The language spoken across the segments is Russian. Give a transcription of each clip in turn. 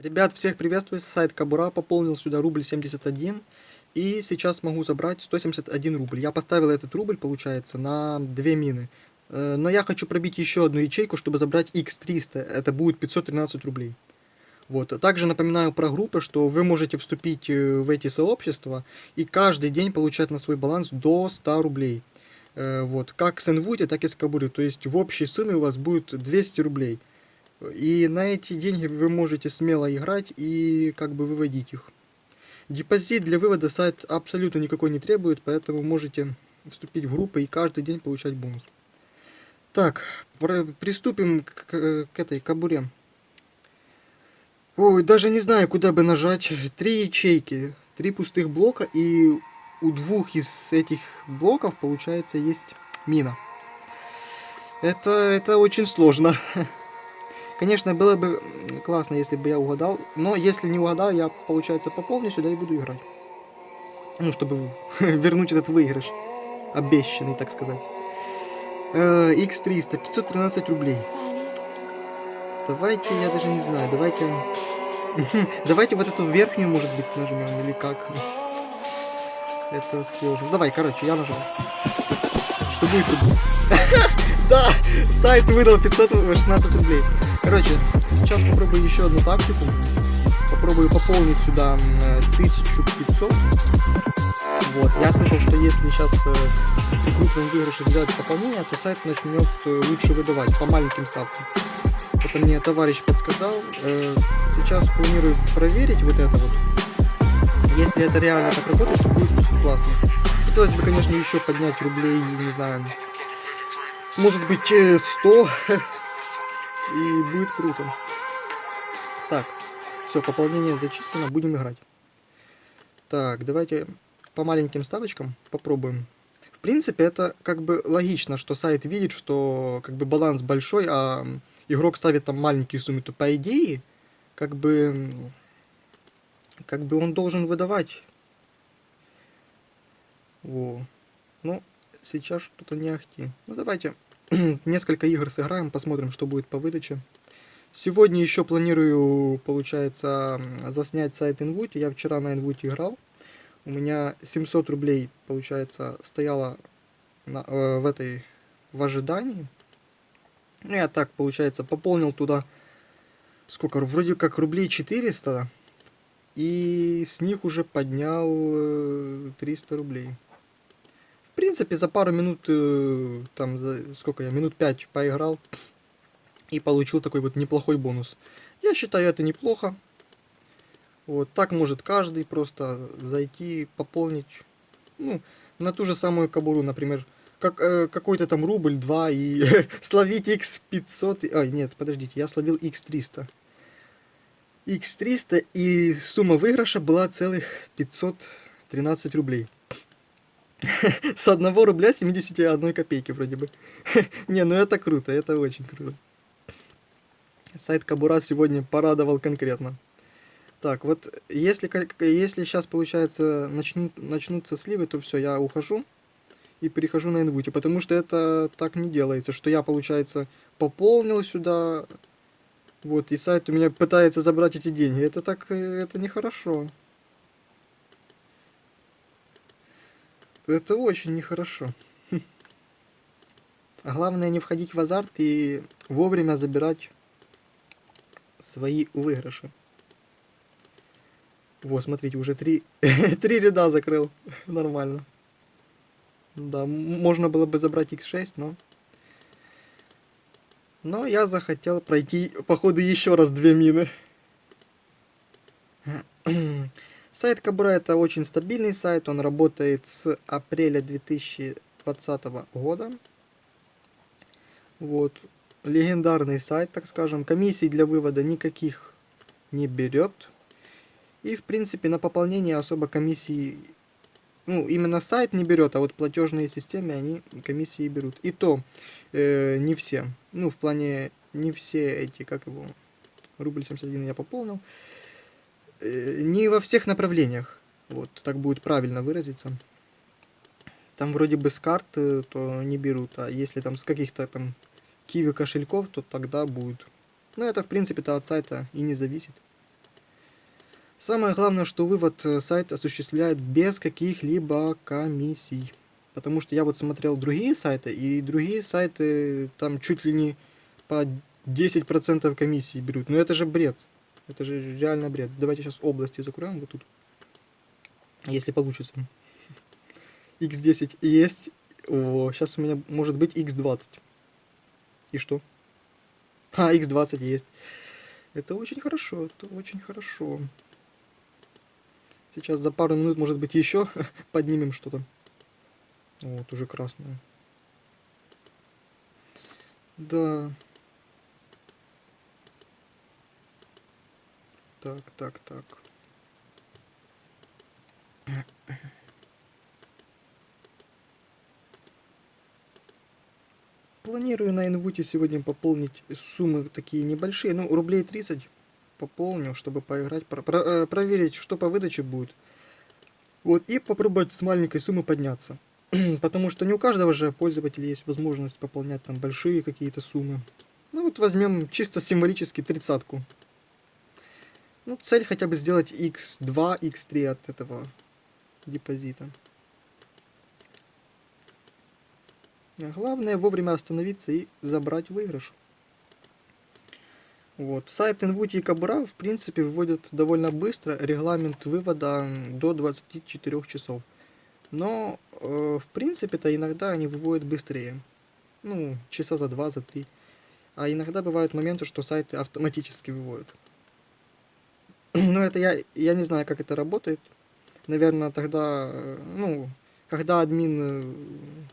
Ребят, всех приветствую, сайт Кабура пополнил сюда рубль 71, и сейчас могу забрать 171 рубль. Я поставил этот рубль, получается, на две мины. Э, Но я хочу пробить еще одну ячейку, чтобы забрать x300, это будет 513 рублей. Вот. Также напоминаю про группы, что вы можете вступить э, в эти сообщества и каждый день получать на свой баланс до 100 рублей. Э, Вот. Как с Инвуди, так и с Кабуры. То есть в общей сумме у вас будет 200 рублей. И на эти деньги вы можете смело играть и как бы выводить их. Депозит для вывода сайт абсолютно никакой не требует, поэтому можете вступить в группы и каждый день получать бонус. Так, приступим к, к этой кабуре. Ой, даже не знаю, куда бы нажать. Три ячейки, три пустых блока, и у двух из этих блоков, получается, есть мина. Это, это очень сложно. Конечно, было бы классно, если бы я угадал, но если не угадал, я, получается, пополню сюда и буду играть. Ну, чтобы вернуть этот выигрыш. Обещанный, так сказать. X300, 513 рублей. Давайте, я даже не знаю, давайте... давайте вот эту верхнюю, может быть, нажмем, или как? Это сложно. Давай, короче, я нажал. Что будет, то будет. Да, сайт выдал 516 рублей. Короче, сейчас попробую еще одну тактику. Попробую пополнить сюда 1500. Вот, я слышал, что если сейчас э, при крупном выигрыше сделать пополнение, то сайт начнет э, лучше выдавать по маленьким ставкам. Это мне товарищ подсказал. Э, сейчас планирую проверить вот это вот. Если это реально так работает, то будет классно. Хотелось бы, конечно, еще поднять рублей, не знаю, может быть 100 и будет круто. Так все пополнение зачислено будем играть. Так давайте по маленьким ставочкам попробуем. В принципе это как бы логично что сайт видит что как бы баланс большой а игрок ставит там маленькие суммы то по идее как бы как бы он должен выдавать. Во. ну сейчас что-то не ахти. Ну давайте несколько игр сыграем, посмотрим, что будет по выдаче. Сегодня еще планирую, получается, заснять сайт Inwood. Я вчера на Inwood играл. У меня 700 рублей, получается, стояло на, э, в этой в ожидании. Ну, я так, получается, пополнил туда сколько, вроде как рублей 400. И с них уже поднял 300 э, рублей. В принципе, за пару минут, э, там, за сколько я, минут 5 поиграл и получил такой вот неплохой бонус. Я считаю это неплохо. Вот, так может каждый просто зайти, пополнить, ну, на ту же самую кабуру, например, как, э, какой-то там рубль, 2 и словить x500, ой, нет, подождите, я словил x300. x300 и сумма выигрыша была целых 513 рублей. С 1 рубля 71 копейки вроде бы. Не, ну это круто, это очень круто. Сайт Кабура сегодня порадовал конкретно. Так, вот если, если сейчас, получается, начнут, начнутся сливы, то все, я ухожу и перехожу на инвуте, потому что это так не делается, что я, получается, пополнил сюда, вот, и сайт у меня пытается забрать эти деньги. Это так, это нехорошо. Это очень нехорошо. А главное не входить в азарт и вовремя забирать свои выигрыши. Вот, смотрите, уже три, три ряда закрыл. Нормально. Да, можно было бы забрать x6, но... Но я захотел пройти, походу, еще раз две мины. Сайт Кабура это очень стабильный сайт, он работает с апреля 2020 года. Вот, легендарный сайт, так скажем. Комиссий для вывода никаких не берет. И, в принципе, на пополнение особо комиссии... Ну, именно сайт не берет, а вот платежные системы, они комиссии берут. И то, э, не все. Ну, в плане, не все эти, как его, рубль 71 я пополнил. Э, не во всех направлениях. Вот, так будет правильно выразиться. Там вроде бы с карт э, то не берут, а если там с каких-то там киви кошельков, то тогда будет. Но это в принципе-то от сайта и не зависит. Самое главное, что вывод э, сайт осуществляет без каких-либо комиссий. Потому что я вот смотрел другие сайты, и другие сайты там чуть ли не по 10% комиссии берут. Но это же бред. Это же реально бред. Давайте сейчас области закроем вот тут. Если получится. x10 есть. О, сейчас у меня может быть x20. И что? А, x20 есть. Это очень хорошо, это очень хорошо. Сейчас за пару минут, может быть, еще поднимем что-то. Вот, уже красное. Да. Так, так, так. Планирую на инвуте сегодня пополнить суммы такие небольшие, ну, рублей 30 пополню, чтобы поиграть, про, про, э, проверить, что по выдаче будет. Вот, и попробовать с маленькой суммы подняться. Потому что не у каждого же пользователя есть возможность пополнять там большие какие-то суммы. Ну вот возьмем чисто символически тридцатку. Ну, цель хотя бы сделать x2, x3 от этого депозита. Главное вовремя остановиться и забрать выигрыш. Вот. Сайт Invuti и Кабура в принципе выводят довольно быстро, регламент вывода до 24 часов. Но э, в принципе-то иногда они выводят быстрее. Ну, часа за 2, за 3. А иногда бывают моменты, что сайты автоматически выводят. Но это я, я не знаю, как это работает. Наверное, тогда, э, ну, когда админ э,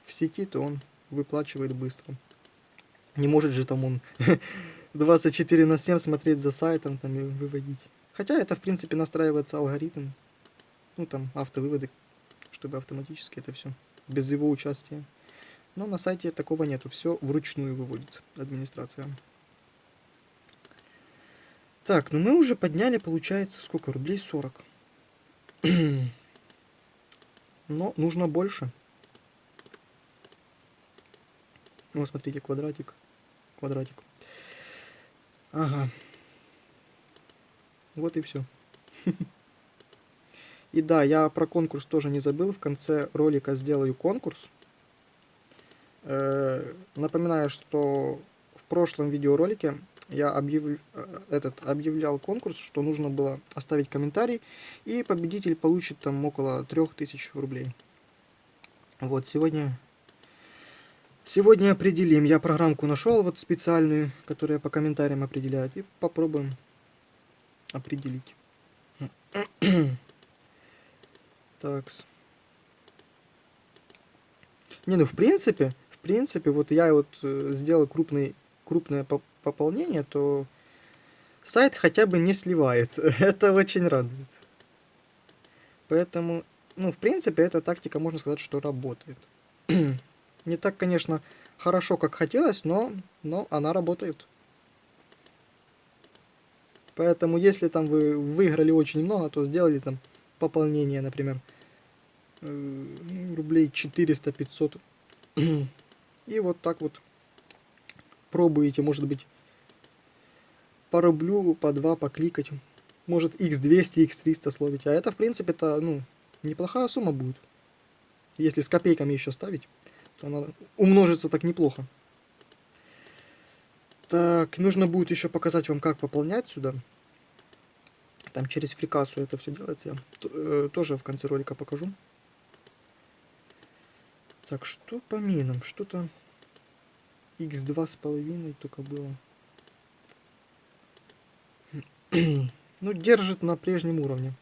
в сети, то он выплачивает быстро. Не может же там он 24 на 7 смотреть за сайтом там и выводить. Хотя это, в принципе, настраивается алгоритм. Ну, там, автовыводы, чтобы автоматически это все, без его участия. Но на сайте такого нету, все вручную выводит администрация. Так, ну мы уже подняли, получается, сколько? Рублей 40. Но нужно больше. Вот смотрите, квадратик. Квадратик. Ага. Вот и все. И да, я про конкурс тоже не забыл. В конце ролика сделаю конкурс. Э, напоминаю, что в прошлом видеоролике я объяв... Э, этот, объявлял конкурс, что нужно было оставить комментарий, и победитель получит там около 3000 рублей. Вот, сегодня Сегодня определим. Я программку нашел вот специальную, которая по комментариям определяет. И попробуем определить. Такс. Не, ну в принципе, в принципе, вот я вот э, сделал крупный, крупное пополнение, то сайт хотя бы не сливается. Это очень радует. Поэтому, ну, в принципе, эта тактика, можно сказать, что работает. Не так, конечно, хорошо, как хотелось, но, но она работает. Поэтому, если там вы выиграли очень много, то сделали там пополнение, например, э, ну, рублей 400-500. И вот так вот пробуете, может быть, по рублю, по два покликать. Может, x200, x300 словить. А это, в принципе, это, ну, неплохая сумма будет. Если с копейками еще ставить то она умножится так неплохо. Так, нужно будет еще показать вам, как пополнять сюда. Там через фрикасу это все делается. Я э, тоже в конце ролика покажу. Так, что по минам? Что-то x2 с половиной только было. ну, держит на прежнем уровне.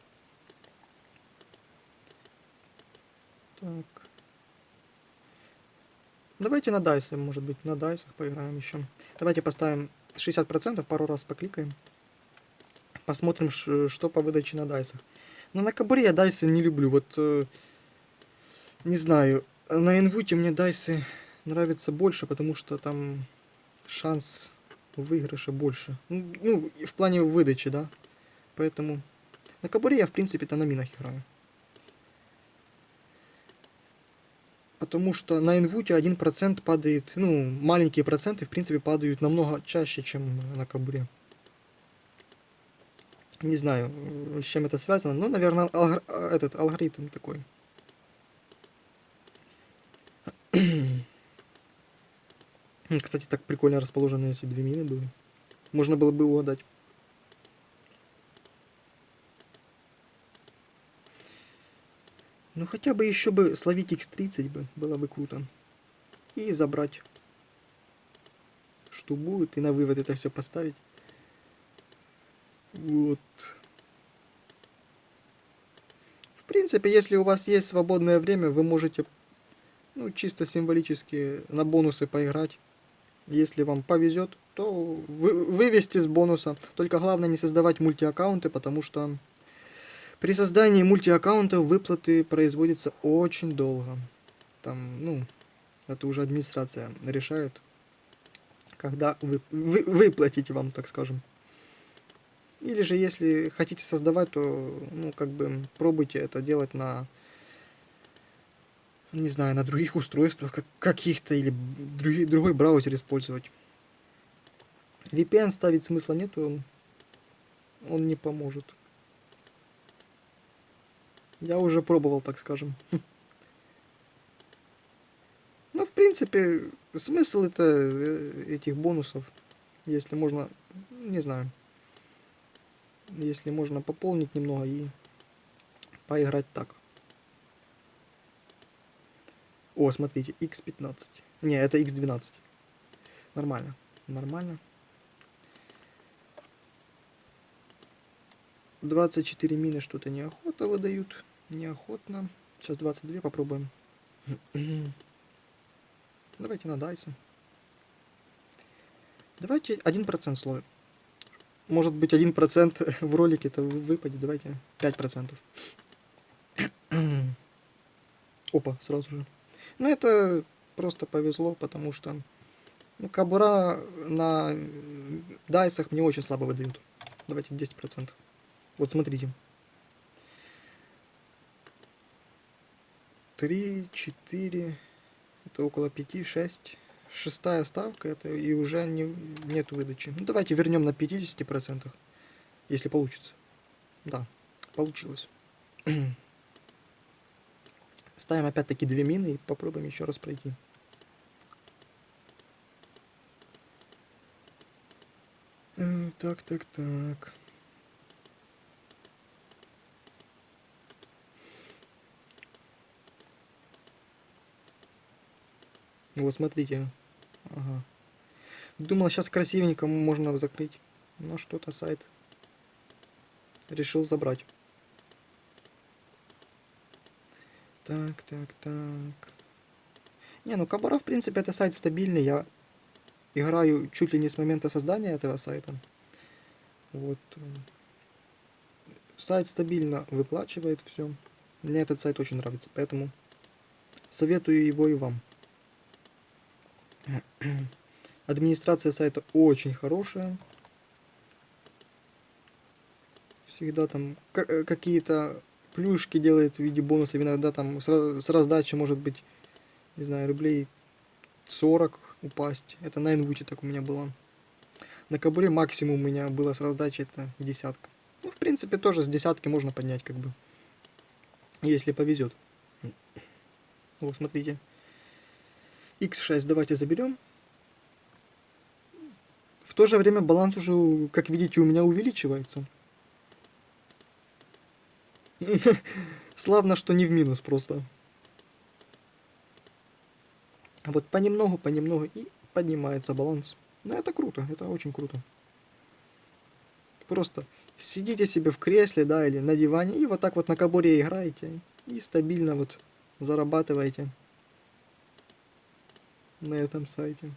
Так. Давайте на дайсе, может быть, на дайсах поиграем еще. Давайте поставим 60%, пару раз покликаем. Посмотрим, что по выдаче на дайсах. Но на кабуре я дайсы не люблю. Вот, э, не знаю, на инвуте мне дайсы нравятся больше, потому что там шанс выигрыша больше. Ну, ну в плане выдачи, да. Поэтому на кабуре я, в принципе-то, на минах играю. потому что на инвуте 1% падает, ну, маленькие проценты, в принципе, падают намного чаще, чем на кабуре. Не знаю, с чем это связано, но, наверное, алгор- этот алгоритм такой. Кстати, так прикольно расположены эти две мины были. Можно было бы угадать. Ну хотя бы еще бы словить X30 бы, было бы круто. И забрать. Что будет, и на вывод это все поставить. Вот. В принципе, если у вас есть свободное время, вы можете, ну, чисто символически на бонусы поиграть. Если вам повезет, то вы, вывести с бонуса. Только главное не создавать мультиаккаунты, потому что при создании мультиаккаунтов выплаты производятся очень долго. Там, ну, это уже администрация решает, когда вы, вы, выплатить вам, так скажем. Или же, если хотите создавать, то, ну, как бы, пробуйте это делать на, не знаю, на других устройствах как, каких-то, или другой, другой браузер использовать. VPN ставить смысла нету, он, он не поможет. Я уже пробовал, так скажем. Ну, в принципе, смысл это э, этих бонусов, если можно, не знаю, если можно пополнить немного и поиграть так. О, смотрите, x15. Не, это x12. Нормально, нормально. 24 мины что-то неохота выдают. Неохотно. Сейчас 22 попробуем. Давайте на Дайса. Давайте 1% словим. Может быть 1% в ролике-то выпадет. Давайте 5%. Опа, сразу же. Ну это просто повезло, потому что ну, кабура на дайсах мне очень слабо выдают. Давайте 10%. Вот смотрите. 3, 4, это около 5, 6. Шестая ставка, это и уже не, нет выдачи. Ну, давайте вернем на 50%, если получится. Да, получилось. Ставим опять-таки две мины и попробуем еще раз пройти. Так, так, так. Вот смотрите. Ага. Думал, сейчас красивенько можно закрыть. Но что-то сайт решил забрать. Так, так, так. Не, ну Кабара, в принципе, это сайт стабильный. Я играю чуть ли не с момента создания этого сайта. Вот. Сайт стабильно выплачивает все. Мне этот сайт очень нравится, поэтому советую его и вам. Администрация сайта очень хорошая. Всегда там ка- какие-то плюшки делает в виде бонусов. Иногда там с, с раздачи может быть, не знаю, рублей 40 упасть. Это на инвуте так у меня было. На кабуре максимум у меня было с раздачи это десятка. Ну, в принципе, тоже с десятки можно поднять, как бы. Если повезет. Вот, смотрите. x6 давайте заберем. В то же время баланс уже, как видите, у меня увеличивается. Славно, что не в минус просто. Вот понемногу, понемногу и поднимается баланс. Ну, это круто, это очень круто. Просто сидите себе в кресле, да, или на диване, и вот так вот на кабуре играете, и стабильно вот зарабатываете на этом сайте.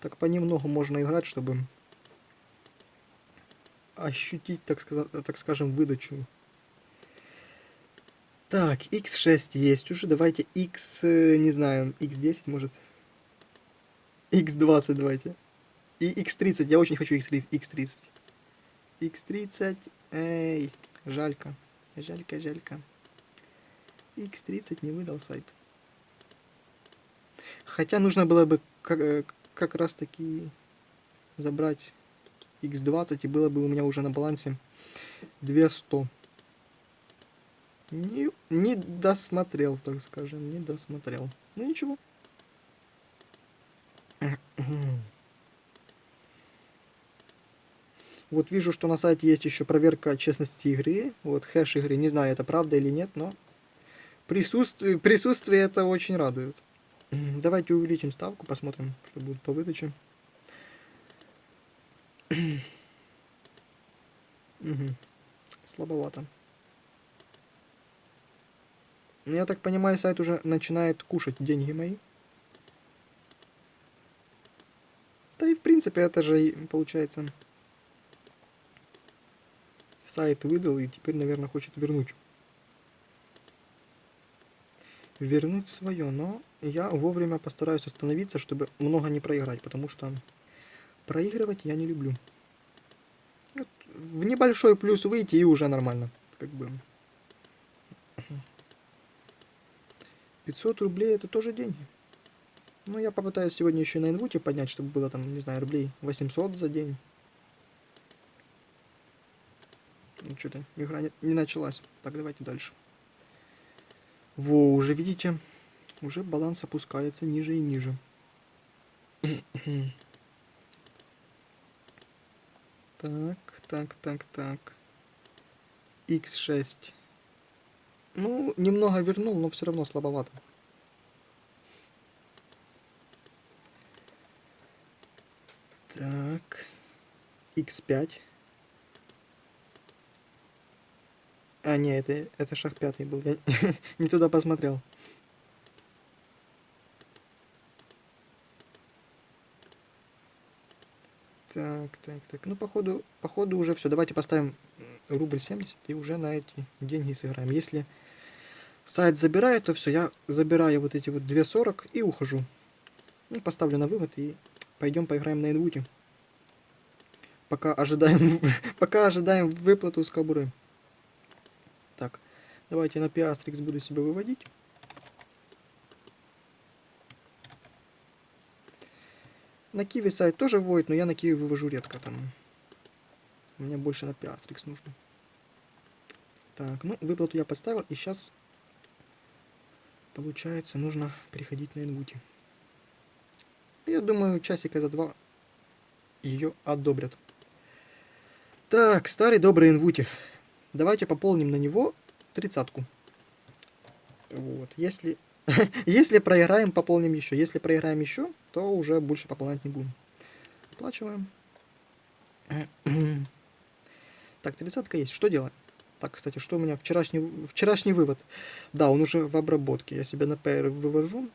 Так понемногу можно играть, чтобы ощутить, так, сказать, так скажем, выдачу. Так, x6 есть уже, давайте x, э, не знаю, x10 может. x20 давайте. И x30, я очень хочу x30. x30. x30, эй, жалько, жалько, жалько. x30 не выдал сайт. Хотя нужно было бы как- э, как раз таки забрать x20, и было бы у меня уже на балансе 200. Не, не досмотрел, так скажем, не досмотрел. Ну ничего. Вот вижу, что на сайте есть еще проверка честности игры. Вот хэш игры. Не знаю, это правда или нет, но присутствие, присутствие это очень радует. Давайте увеличим ставку, посмотрим, что будет по выдаче. Угу. Слабовато. Я так понимаю, сайт уже начинает кушать деньги мои. Да и в принципе это же получается сайт выдал и теперь, наверное, хочет вернуть. Вернуть свое, но я вовремя постараюсь остановиться, чтобы много не проиграть, потому что проигрывать я не люблю. Вот в небольшой плюс выйти и уже нормально. Как бы 500 рублей это тоже деньги. Ну, я попытаюсь сегодня еще на инвуте поднять, чтобы было там, не знаю, рублей 800 за день. Ну, что-то игра не, не началась. Так, давайте дальше. Во, уже видите, уже баланс опускается ниже и ниже. Так, так, так, так. x6. Ну, немного вернул, но все равно слабовато. Так. x5. А, не, это, это шаг пятый был. Я не туда посмотрел. Так, так, так. Ну, походу, походу уже все. Давайте поставим рубль 70 и уже на эти деньги сыграем. Если сайт забирает, то все, я забираю вот эти вот 2.40 и ухожу. Ну, поставлю на вывод и пойдем поиграем на инвуте. Пока ожидаем, пока ожидаем выплату с кобуры. Так, давайте на пиастрикс буду себя выводить. На киви сайт тоже вводит, но я на киви вывожу редко там. Мне больше на пиастрикс нужно. Так, ну, выплату я поставил, и сейчас Получается, нужно переходить на инвути. Я думаю, часика за два ее одобрят. Так, старый добрый инвути. Давайте пополним на него тридцатку. Вот, если... если проиграем, пополним еще. Если проиграем еще, то уже больше пополнять не будем. Оплачиваем. так, тридцатка есть. Что делаем? Так, кстати, что у меня вчерашний, вчерашний вывод? Да, он уже в обработке. Я себя на PR вывожу.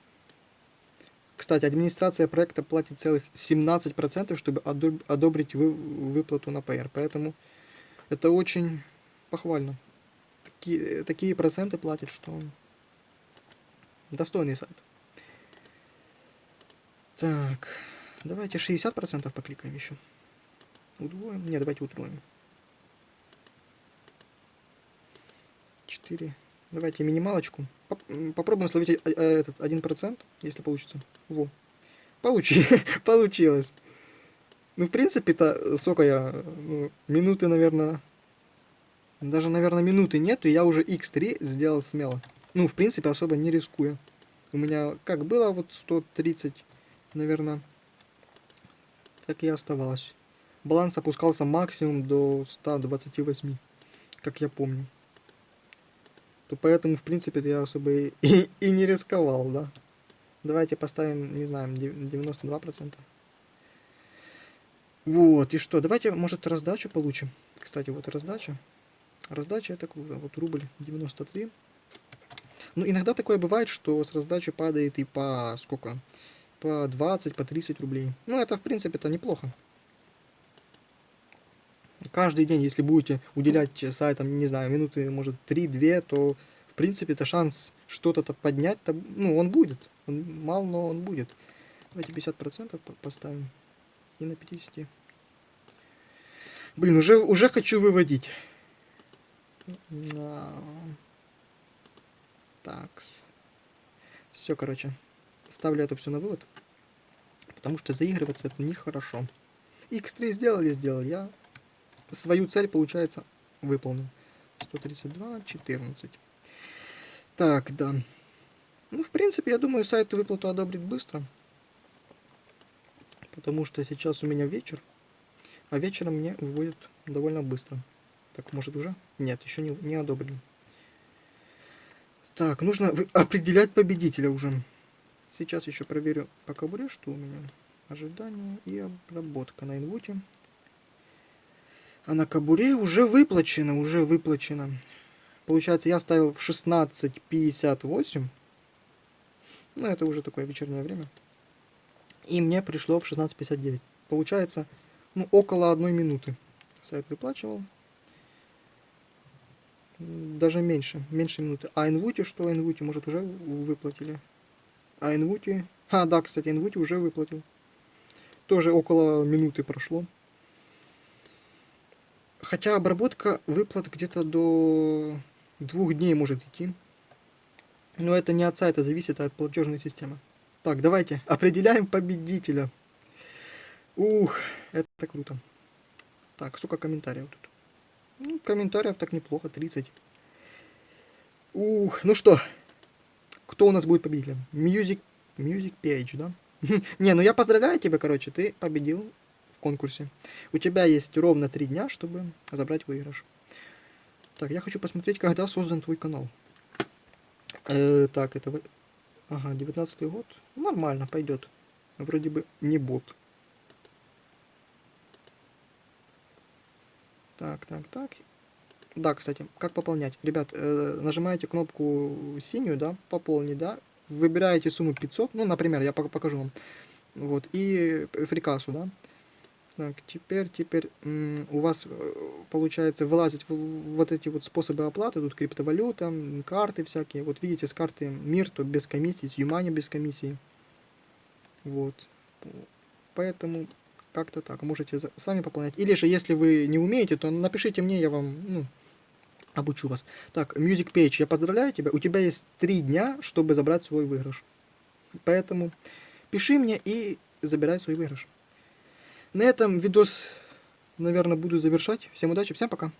Кстати, администрация проекта платит целых 17%, чтобы одобрить вы, выплату на PR. Поэтому это очень похвально. Такие, такие проценты платят, что достойный сайт. Так, давайте 60% покликаем еще. Удвоим? Не, давайте утроим. 4. Давайте минималочку. Попробуем словить э, э, этот 1%, если получится. Во. Получи. Получилось. Ну, в принципе-то, сколько я... Ну, минуты, наверное... Даже, наверное, минуты нету, я уже x3 сделал смело. Ну, в принципе, особо не рискуя. У меня как было вот 130, наверное, так и оставалось. Баланс опускался максимум до 128, как я помню то поэтому, в принципе, я особо и, и, и не рисковал, да. Давайте поставим, не знаю, 92%. Вот, и что, давайте, может, раздачу получим. Кстати, вот раздача. Раздача это круто. Вот рубль 93. Ну, иногда такое бывает, что с раздачи падает и по сколько? По 20, по 30 рублей. Ну, это, в принципе, это неплохо каждый день, если будете уделять сайтам, не знаю, минуты, может, 3-2, то, в принципе, это шанс что-то поднять, -то, ну, он будет. Он мал, но он будет. Давайте 50% поставим. И на 50. Блин, уже, уже хочу выводить. Так. Все, короче. Ставлю это все на вывод. Потому что заигрываться это нехорошо. X3 сделали, сделали. Я свою цель, получается, выполнил. 132, 14. Так, да. Ну, в принципе, я думаю, сайт выплату одобрит быстро. Потому что сейчас у меня вечер. А вечером мне выводят довольно быстро. Так, может уже? Нет, еще не, не одобрили. Так, нужно определять победителя уже. Сейчас еще проверю по кобуре, что у меня. Ожидание и обработка на инвуте. А на кобуре уже выплачено, уже выплачено. Получается, я ставил в 16.58. Ну, это уже такое вечернее время. И мне пришло в 16.59. Получается, ну, около одной минуты. Сайт выплачивал. Даже меньше, меньше минуты. А Инвути что? Инвути, может, уже выплатили? А Инвути... А, да, кстати, Инвути уже выплатил. Тоже около минуты прошло. Хотя обработка выплат где-то до двух дней может идти. Но это не от сайта зависит, а от платежной системы. Так, давайте определяем победителя. Ух, это круто. Так, сколько комментариев тут? Ну, комментариев так неплохо, 30. Ух, ну что, кто у нас будет победителем? Music, Music Page, да? Не, ну я поздравляю тебя, короче, ты победил в конкурсе. У тебя есть ровно три дня, чтобы забрать выигрыш. Так, я хочу посмотреть, когда создан твой канал. Э, так, это... Ага, 19 год. Нормально, пойдет. Вроде бы не бот. Так, так, так. Да, кстати, как пополнять? Ребят, э, нажимаете кнопку синюю, да, пополнить, да, выбираете сумму 500, ну, например, я пок- покажу вам. Вот, и фрикасу, да. Так, теперь, теперь у вас э, получается вылазить вот эти вот способы оплаты, тут криптовалюта, карты всякие. Вот видите, с карты Мир, то без комиссии, с Юмани без комиссии. Вот. Поэтому как-то так, можете сами пополнять. Или же, если вы не умеете, то напишите мне, я вам, ну, обучу вас. Так, Music Page, я поздравляю тебя. У тебя есть три дня, чтобы забрать свой выигрыш. Поэтому пиши мне и забирай свой выигрыш. На этом видос, наверное, буду завершать. Всем удачи, всем пока.